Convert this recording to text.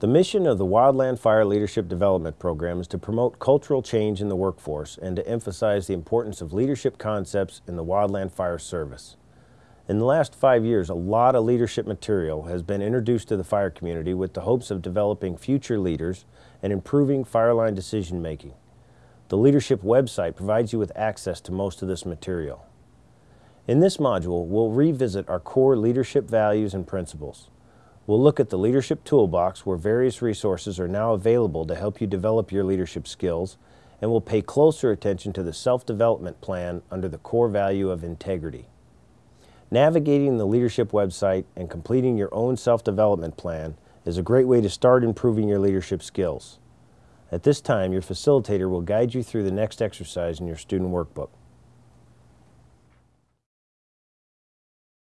The mission of the Wildland Fire Leadership Development Program is to promote cultural change in the workforce and to emphasize the importance of leadership concepts in the Wildland Fire Service. In the last five years, a lot of leadership material has been introduced to the fire community with the hopes of developing future leaders and improving fireline decision making. The leadership website provides you with access to most of this material. In this module, we'll revisit our core leadership values and principles. We'll look at the Leadership Toolbox where various resources are now available to help you develop your leadership skills, and we'll pay closer attention to the self-development plan under the core value of integrity. Navigating the leadership website and completing your own self-development plan is a great way to start improving your leadership skills. At this time, your facilitator will guide you through the next exercise in your student workbook.